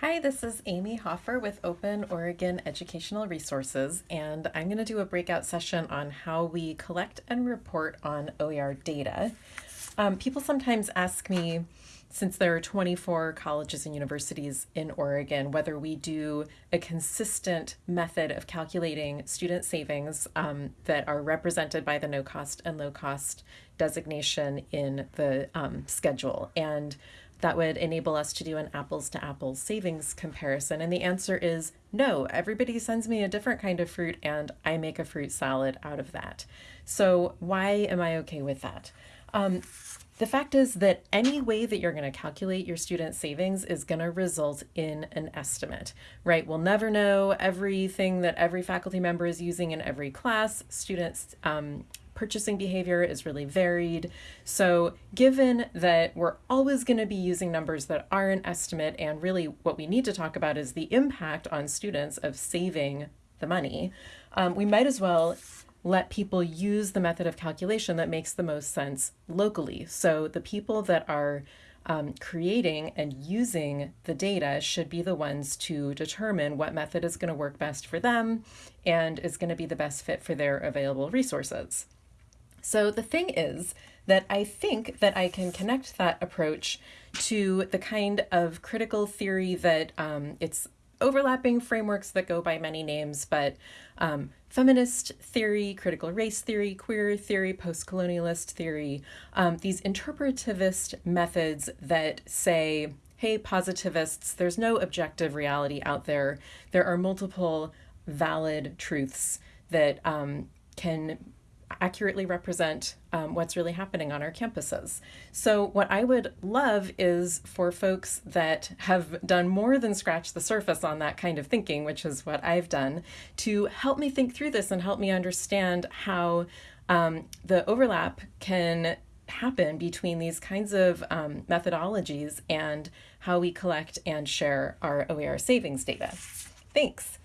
Hi, this is Amy Hofer with Open Oregon Educational Resources, and I'm going to do a breakout session on how we collect and report on OER data. Um, people sometimes ask me, since there are 24 colleges and universities in Oregon, whether we do a consistent method of calculating student savings um, that are represented by the no cost and low cost designation in the um, schedule. And that would enable us to do an apples to apples savings comparison? And the answer is no. Everybody sends me a different kind of fruit and I make a fruit salad out of that. So, why am I okay with that? Um, the fact is that any way that you're going to calculate your student savings is going to result in an estimate, right? We'll never know everything that every faculty member is using in every class. Students um, purchasing behavior is really varied. So given that we're always going to be using numbers that are an estimate and really what we need to talk about is the impact on students of saving the money, um, we might as well let people use the method of calculation that makes the most sense locally. So the people that are um, creating and using the data should be the ones to determine what method is going to work best for them and is going to be the best fit for their available resources. So the thing is that I think that I can connect that approach to the kind of critical theory that um, it's overlapping frameworks that go by many names, but um, feminist theory, critical race theory, queer theory, post-colonialist theory, um, these interpretivist methods that say, hey, positivists, there's no objective reality out there. There are multiple valid truths that um, can accurately represent um, what's really happening on our campuses. So what I would love is for folks that have done more than scratch the surface on that kind of thinking, which is what I've done, to help me think through this and help me understand how um, the overlap can happen between these kinds of um, methodologies and how we collect and share our OER savings data. Thanks.